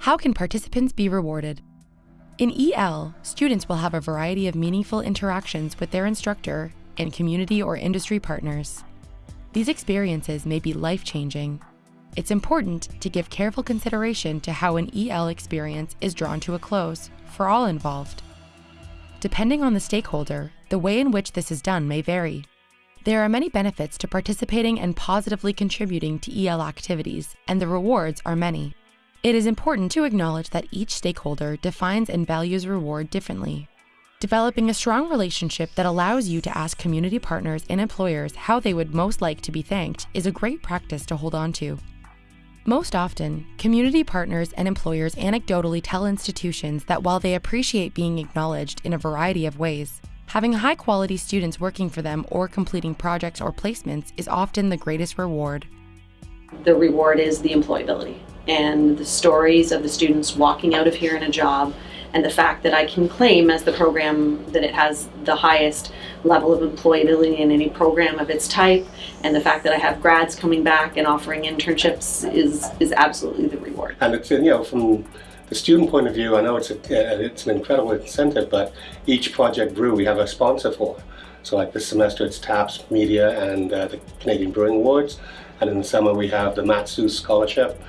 How can participants be rewarded? In EL, students will have a variety of meaningful interactions with their instructor and community or industry partners. These experiences may be life changing. It's important to give careful consideration to how an EL experience is drawn to a close for all involved. Depending on the stakeholder, the way in which this is done may vary. There are many benefits to participating and positively contributing to EL activities, and the rewards are many. It is important to acknowledge that each stakeholder defines and values reward differently. Developing a strong relationship that allows you to ask community partners and employers how they would most like to be thanked is a great practice to hold on to. Most often, community partners and employers anecdotally tell institutions that while they appreciate being acknowledged in a variety of ways, having high quality students working for them or completing projects or placements is often the greatest reward. The reward is the employability and the stories of the students walking out of here in a job and the fact that I can claim as the program that it has the highest level of employability in any program of its type and the fact that I have grads coming back and offering internships is is absolutely the reward. And it's you know from the student point of view, I know it's a, it's an incredible incentive, but each project brew we have a sponsor for. So like this semester it's TAPS Media and uh, the Canadian Brewing Awards, and in the summer we have the Matt Seuss Scholarship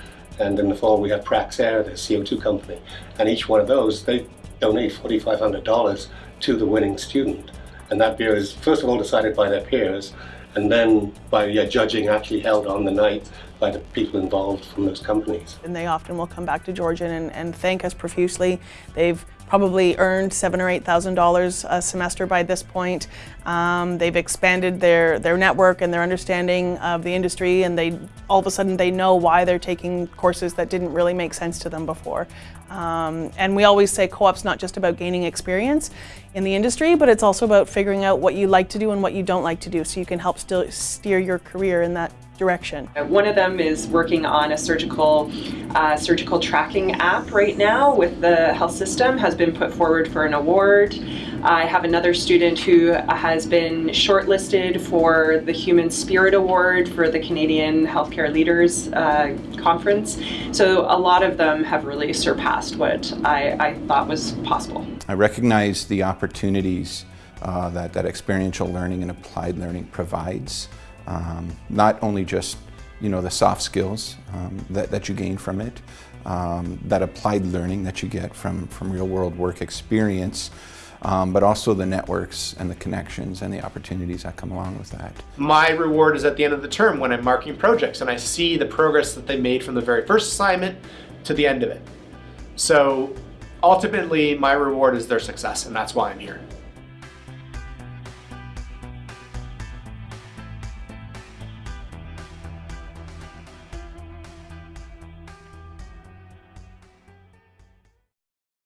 and in the fall we have Praxair, the CO2 company. And each one of those, they donate $4,500 to the winning student. And that beer is first of all decided by their peers and then by yeah, judging actually held on the night by the people involved from those companies. And they often will come back to Georgian and, and thank us profusely. They've probably earned seven or eight thousand dollars a semester by this point. Um, they've expanded their their network and their understanding of the industry, and they all of a sudden they know why they're taking courses that didn't really make sense to them before. Um, and we always say co-op's not just about gaining experience in the industry, but it's also about figuring out what you like to do and what you don't like to do, so you can help still steer your career in that direction. One of them is working on a surgical uh, surgical tracking app right now with the health system, has been put forward for an award. I have another student who has been shortlisted for the Human Spirit Award for the Canadian Healthcare Leaders uh, Conference. So a lot of them have really surpassed what I, I thought was possible. I recognize the opportunities uh, that, that experiential learning and applied learning provides. Um, not only just you know, the soft skills um, that, that you gain from it, um, that applied learning that you get from, from real world work experience, um, but also the networks and the connections and the opportunities that come along with that. My reward is at the end of the term when I'm marking projects and I see the progress that they made from the very first assignment to the end of it. So ultimately my reward is their success and that's why I'm here.